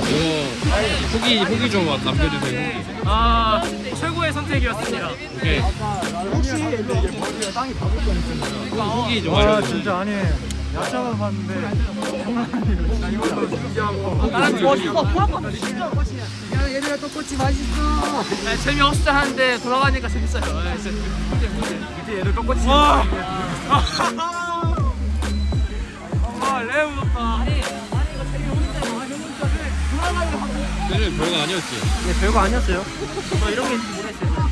이거 후기 후기 좀 남겨주세요 후기 아 최고의 선택이었습니다. 오케이 후기 좀와 알려주세요 아, 진짜 아니 야자만 봤는데 장난 아니에요 나랑 좋았어. 얘들아 떡꼬치 맛있어. 네, 재미없어 하는데 돌아가니까 재밌어요. 네, 진짜. 이제 얘들 떡꼬치. 와 그래 별거 아니었지 네, 별거 아니었어요. 뭐 이런 게 있는지 모르겠어요.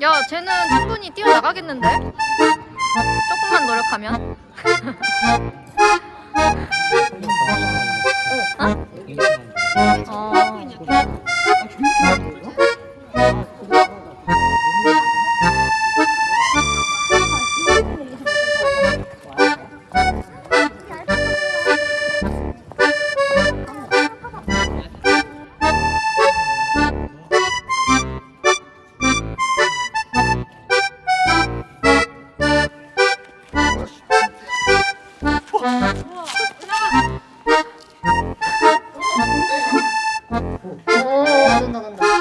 야, 쟤는 충분히 뛰어나가겠는데? 조금만 노력하면? 오, 된다, 된다.